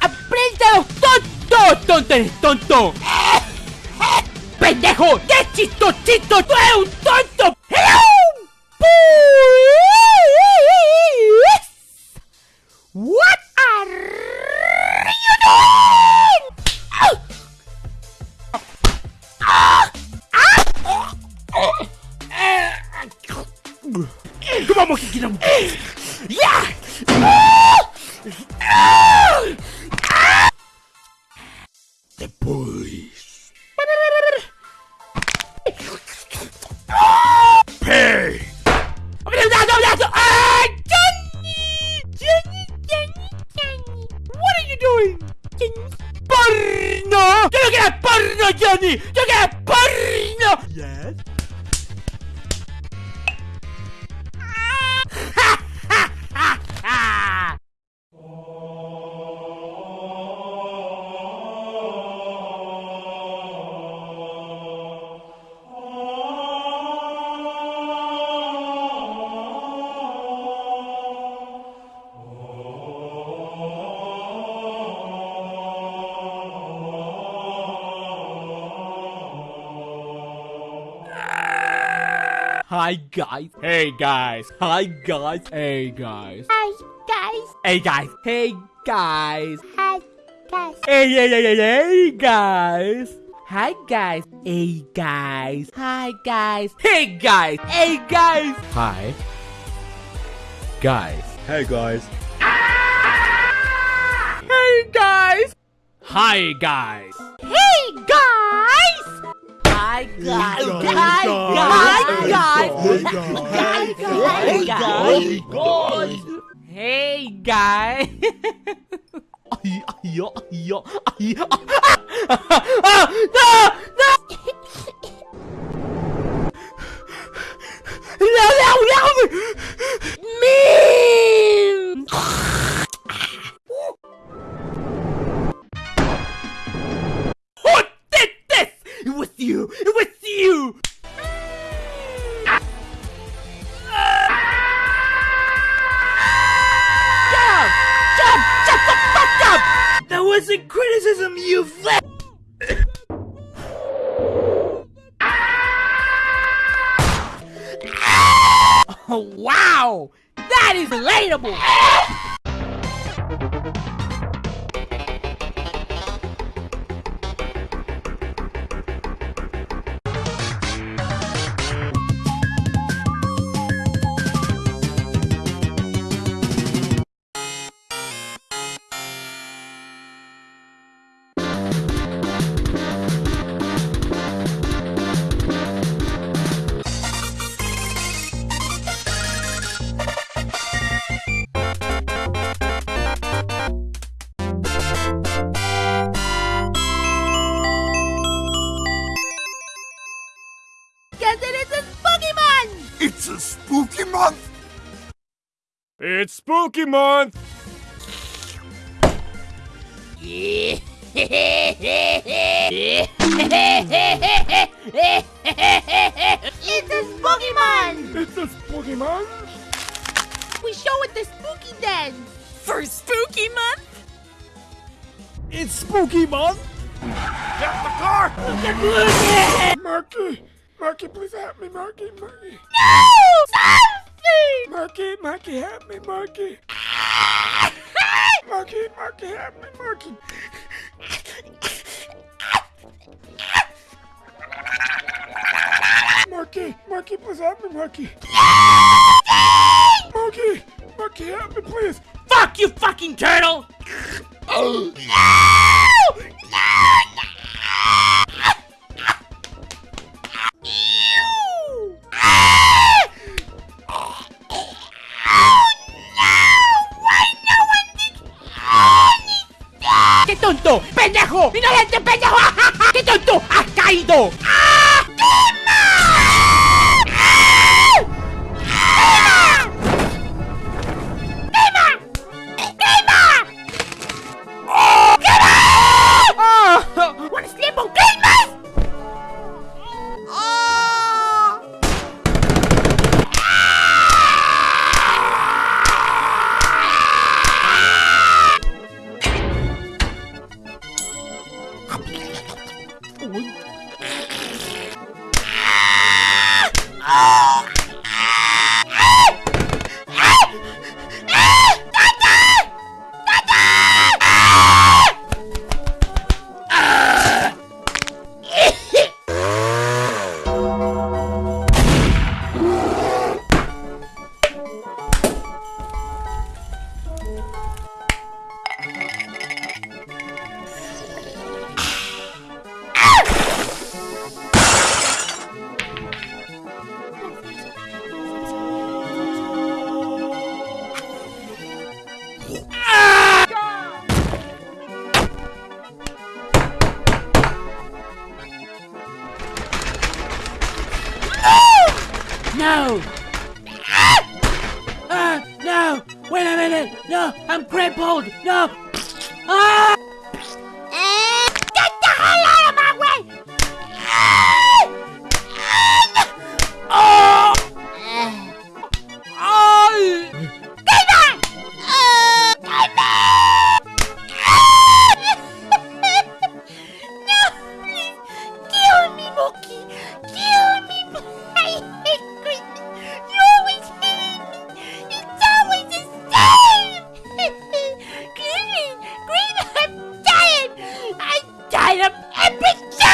¡Aprenda tonto! ¡Tonto eres tonto! ¡Pendejo! ¡Qué chistosito! ¡Tú eres un tonto! Que queremos. ¡Ya! Depois. Pay! Ah! What are you doing? ¡Porno! ¡Yo no quiero porno, Johnny! ¡Yo quiero porno! Yes? Hi guys. Hey guys. Hi guys. Hey guys. Hi, guys. Hey guys. Hey guys. Hi, guys. Hey hey hey hey hey guys. Hi guys. Hey guys. Hi guys. Hey guys. Hey guys. Hi. Guys. Hey guys. Hey guys. Hi guys. Hey, guys. Hi guys. guys. Hi guys. Hi, guys. Hey guys. Ay, ay, ay, ay, Ah! No, you! It was you! Shut up! Shut! The fuck up! That wasn't criticism, you flip! Oh, wow! That is relatable! It's spooky month! It's a Pokemon. It's a spooky month! We show it the spooky dance. For Spooky Month? It's spooky month! Get the car! Marky! Marky, please help me, Marky, Marky! No! Something! Marky, Marky, help me, Marky! Marky, Marky, help me, Marky! Marky, Marky, please help me, Marky! Marky, Marky, help me, please! Fuck you fucking turtle! ¡Qué tonto! ¡Pendejo! ¡Ignorante pendejo! ¡Qué tonto! ¡Has caído! No! Ah! ah! No! Wait a minute! No! I'm crippled! No! Ah! I am epic